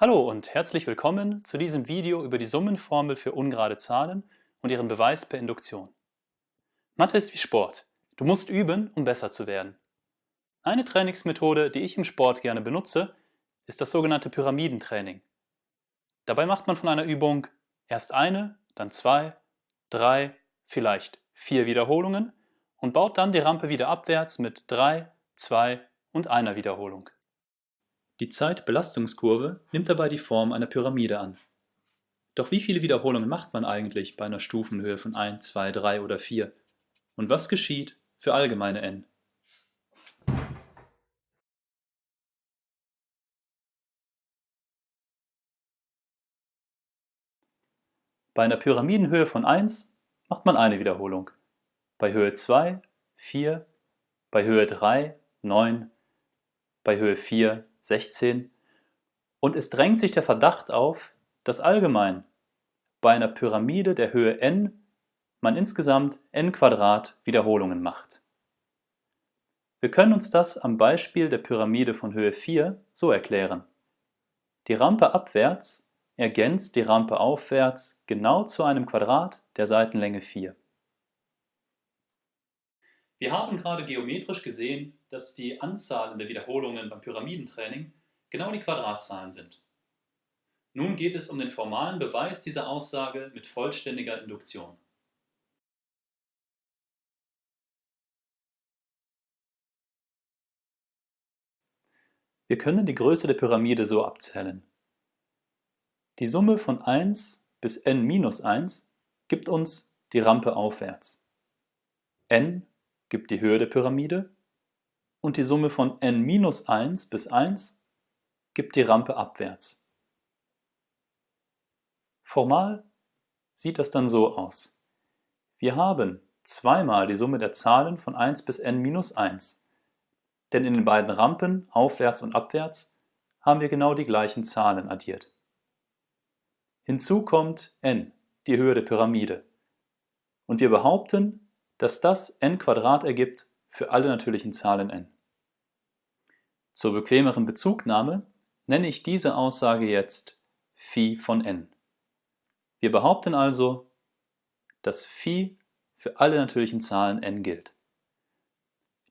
Hallo und herzlich willkommen zu diesem Video über die Summenformel für ungerade Zahlen und ihren Beweis per Induktion. Mathe ist wie Sport. Du musst üben, um besser zu werden. Eine Trainingsmethode, die ich im Sport gerne benutze, ist das sogenannte Pyramidentraining. Dabei macht man von einer Übung erst eine, dann zwei, drei, vielleicht vier Wiederholungen und baut dann die Rampe wieder abwärts mit drei, zwei und einer Wiederholung. Die Zeitbelastungskurve nimmt dabei die Form einer Pyramide an. Doch wie viele Wiederholungen macht man eigentlich bei einer Stufenhöhe von 1, 2, 3 oder 4? Und was geschieht für allgemeine n? Bei einer Pyramidenhöhe von 1 macht man eine Wiederholung, bei Höhe 2 4, bei Höhe 3 9, bei Höhe 4 16 und es drängt sich der Verdacht auf, dass allgemein bei einer Pyramide der Höhe n man insgesamt n Wiederholungen macht. Wir können uns das am Beispiel der Pyramide von Höhe 4 so erklären. Die Rampe abwärts ergänzt die Rampe aufwärts genau zu einem Quadrat der Seitenlänge 4. Wir haben gerade geometrisch gesehen, dass die Anzahlen der Wiederholungen beim Pyramidentraining genau die Quadratzahlen sind. Nun geht es um den formalen Beweis dieser Aussage mit vollständiger Induktion. Wir können die Größe der Pyramide so abzählen. Die Summe von 1 bis n minus 1 gibt uns die Rampe aufwärts. n gibt die Höhe der Pyramide und die Summe von n minus 1 bis 1 gibt die Rampe abwärts. Formal sieht das dann so aus. Wir haben zweimal die Summe der Zahlen von 1 bis n minus 1, denn in den beiden Rampen aufwärts und abwärts haben wir genau die gleichen Zahlen addiert. Hinzu kommt n, die Höhe der Pyramide. Und wir behaupten, dass das n ergibt für alle natürlichen Zahlen n. Zur bequemeren Bezugnahme nenne ich diese Aussage jetzt phi von n. Wir behaupten also, dass phi für alle natürlichen Zahlen n gilt.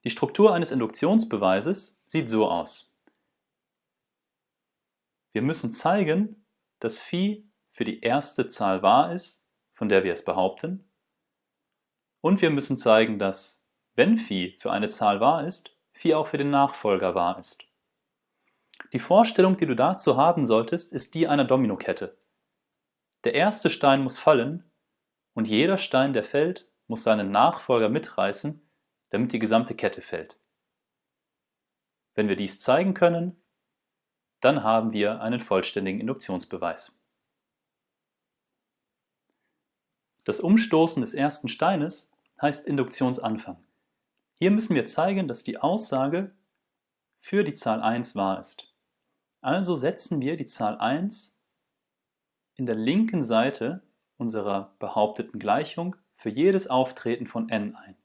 Die Struktur eines Induktionsbeweises sieht so aus. Wir müssen zeigen, dass phi für die erste Zahl wahr ist, von der wir es behaupten, und wir müssen zeigen, dass, wenn Phi für eine Zahl wahr ist, Phi auch für den Nachfolger wahr ist. Die Vorstellung, die du dazu haben solltest, ist die einer Dominokette. Der erste Stein muss fallen und jeder Stein, der fällt, muss seinen Nachfolger mitreißen, damit die gesamte Kette fällt. Wenn wir dies zeigen können, dann haben wir einen vollständigen Induktionsbeweis. Das Umstoßen des ersten Steines heißt Induktionsanfang. Hier müssen wir zeigen, dass die Aussage für die Zahl 1 wahr ist. Also setzen wir die Zahl 1 in der linken Seite unserer behaupteten Gleichung für jedes Auftreten von n ein.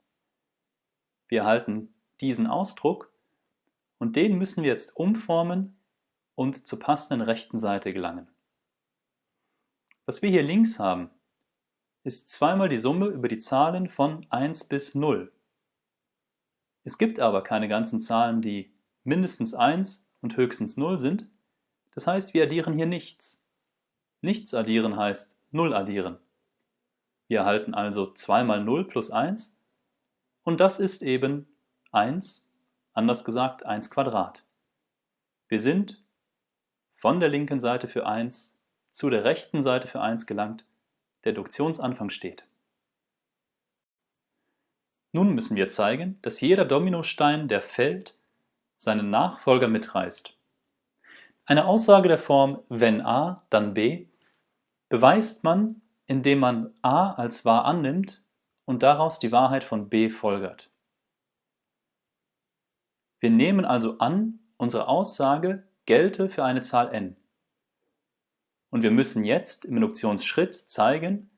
Wir erhalten diesen Ausdruck und den müssen wir jetzt umformen und zur passenden rechten Seite gelangen. Was wir hier links haben, ist zweimal die Summe über die Zahlen von 1 bis 0. Es gibt aber keine ganzen Zahlen, die mindestens 1 und höchstens 0 sind. Das heißt, wir addieren hier nichts. Nichts addieren heißt 0 addieren. Wir erhalten also 2 mal 0 plus 1 und das ist eben 1, anders gesagt 1 Quadrat. Wir sind von der linken Seite für 1 zu der rechten Seite für 1 gelangt der Duktionsanfang steht. Nun müssen wir zeigen, dass jeder Dominostein, der fällt, seinen Nachfolger mitreißt. Eine Aussage der Form wenn a, dann b beweist man, indem man a als wahr annimmt und daraus die Wahrheit von b folgert. Wir nehmen also an, unsere Aussage gelte für eine Zahl n. Und wir müssen jetzt im Induktionsschritt zeigen,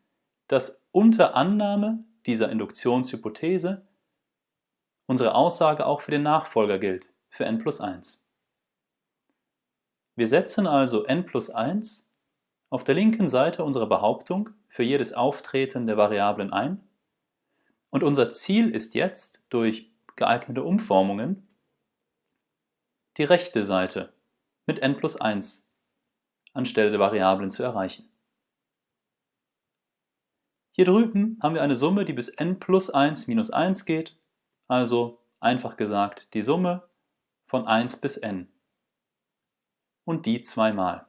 dass unter Annahme dieser Induktionshypothese unsere Aussage auch für den Nachfolger gilt, für n plus 1. Wir setzen also n plus 1 auf der linken Seite unserer Behauptung für jedes Auftreten der Variablen ein und unser Ziel ist jetzt, durch geeignete Umformungen, die rechte Seite mit n plus 1 anstelle der Variablen zu erreichen. Hier drüben haben wir eine Summe, die bis n plus 1 minus 1 geht, also einfach gesagt die Summe von 1 bis n. Und die zweimal.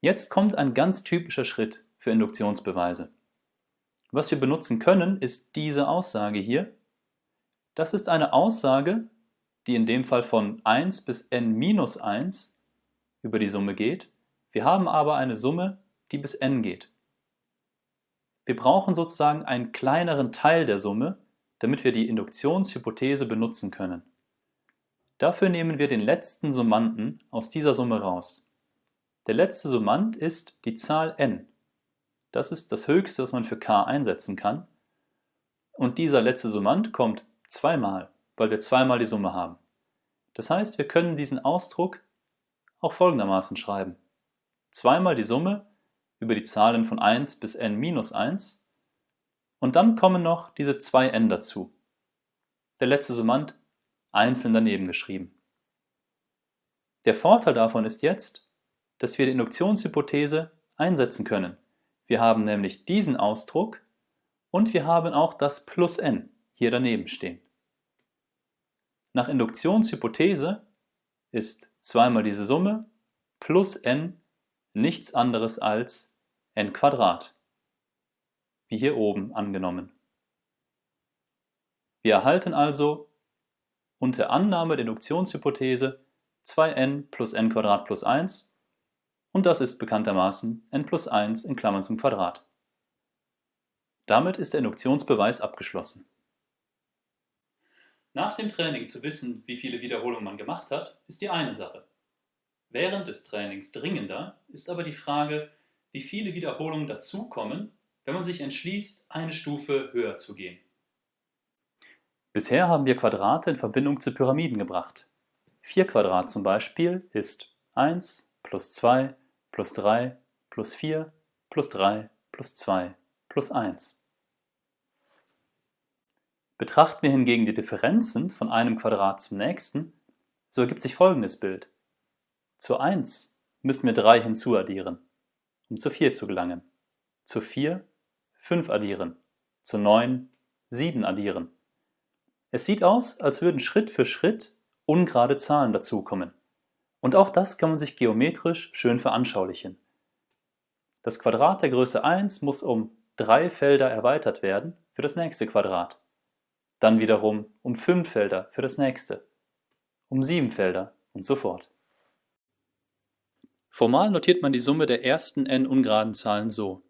Jetzt kommt ein ganz typischer Schritt für Induktionsbeweise. Was wir benutzen können, ist diese Aussage hier. Das ist eine Aussage, die in dem Fall von 1 bis n minus 1 über die Summe geht. Wir haben aber eine Summe, die bis n geht. Wir brauchen sozusagen einen kleineren Teil der Summe, damit wir die Induktionshypothese benutzen können. Dafür nehmen wir den letzten Summanden aus dieser Summe raus. Der letzte Summand ist die Zahl n. Das ist das höchste, was man für k einsetzen kann. Und dieser letzte Summand kommt zweimal, weil wir zweimal die Summe haben. Das heißt, wir können diesen Ausdruck auch folgendermaßen schreiben. Zweimal die Summe über die Zahlen von 1 bis n minus 1 und dann kommen noch diese zwei n dazu. Der letzte Summand einzeln daneben geschrieben. Der Vorteil davon ist jetzt, dass wir die Induktionshypothese einsetzen können. Wir haben nämlich diesen Ausdruck und wir haben auch das plus n hier daneben stehen. Nach Induktionshypothese ist zweimal diese Summe plus n nichts anderes als n Quadrat, wie hier oben angenommen. Wir erhalten also unter Annahme der Induktionshypothese 2n plus n Quadrat plus 1 und das ist bekanntermaßen n plus 1 in Klammern zum Quadrat. Damit ist der Induktionsbeweis abgeschlossen. Nach dem Training zu wissen, wie viele Wiederholungen man gemacht hat, ist die eine Sache. Während des Trainings dringender ist aber die Frage, wie viele Wiederholungen dazukommen, wenn man sich entschließt, eine Stufe höher zu gehen. Bisher haben wir Quadrate in Verbindung zu Pyramiden gebracht. 4 Quadrat zum Beispiel ist 1 plus 2 plus 3 plus 4 plus 3 plus 2 plus 1. Betrachten wir hingegen die Differenzen von einem Quadrat zum nächsten, so ergibt sich folgendes Bild. Zur 1 müssen wir 3 hinzuaddieren um zu 4 zu gelangen. Zu 4 5 addieren. Zu 9 7 addieren. Es sieht aus, als würden Schritt für Schritt ungerade Zahlen dazukommen. Und auch das kann man sich geometrisch schön veranschaulichen. Das Quadrat der Größe 1 muss um drei Felder erweitert werden für das nächste Quadrat. Dann wiederum um fünf Felder für das nächste. Um sieben Felder und so fort. Formal notiert man die Summe der ersten n ungeraden Zahlen so.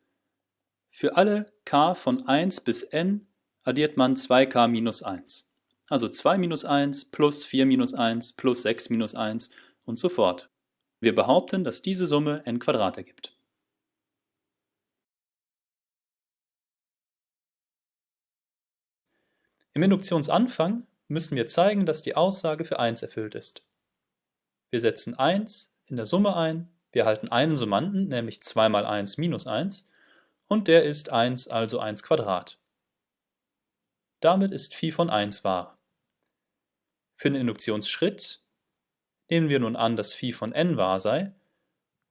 Für alle k von 1 bis n addiert man 2k minus 1. Also 2 minus 1 plus 4 minus 1 plus 6 minus 1 und so fort. Wir behaupten, dass diese Summe n Quadrat ergibt. Im Induktionsanfang müssen wir zeigen, dass die Aussage für 1 erfüllt ist. Wir setzen 1 in der Summe ein, wir erhalten einen Summanden, nämlich 2 mal 1 minus 1, und der ist 1, also 1 Quadrat. Damit ist Phi von 1 wahr. Für den Induktionsschritt nehmen wir nun an, dass Phi von n wahr sei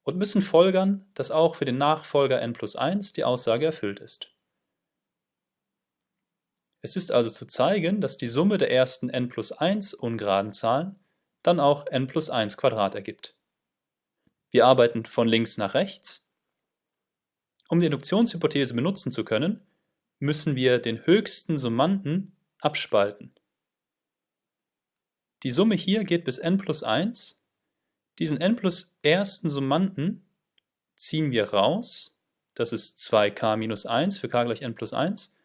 und müssen folgern, dass auch für den Nachfolger n plus 1 die Aussage erfüllt ist. Es ist also zu zeigen, dass die Summe der ersten n plus 1 ungeraden Zahlen dann auch n plus 1 Quadrat ergibt. Wir arbeiten von links nach rechts. Um die Induktionshypothese benutzen zu können, müssen wir den höchsten Summanden abspalten. Die Summe hier geht bis n plus 1. Diesen n plus ersten Summanden ziehen wir raus. Das ist 2k minus 1 für k gleich n plus 1.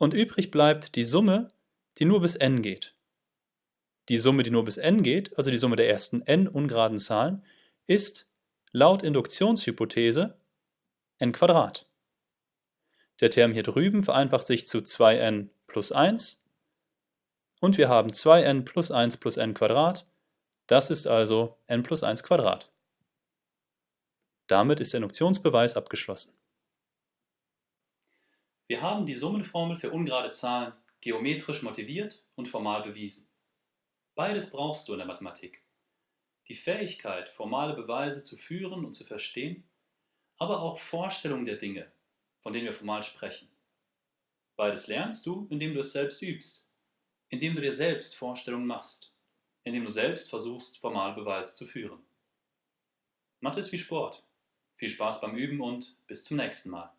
Und übrig bleibt die Summe, die nur bis n geht. Die Summe, die nur bis n geht, also die Summe der ersten n ungeraden Zahlen, ist laut Induktionshypothese n. Der Term hier drüben vereinfacht sich zu 2n plus 1 und wir haben 2n plus 1 plus n. Das ist also n plus 1 Quadrat. Damit ist der Induktionsbeweis abgeschlossen. Wir haben die Summenformel für ungerade Zahlen geometrisch motiviert und formal bewiesen. Beides brauchst du in der Mathematik. Die Fähigkeit, formale Beweise zu führen und zu verstehen, aber auch Vorstellungen der Dinge, von denen wir formal sprechen. Beides lernst du, indem du es selbst übst, indem du dir selbst Vorstellungen machst, indem du selbst versuchst, formale Beweise zu führen. Mathe ist wie Sport. Viel Spaß beim Üben und bis zum nächsten Mal.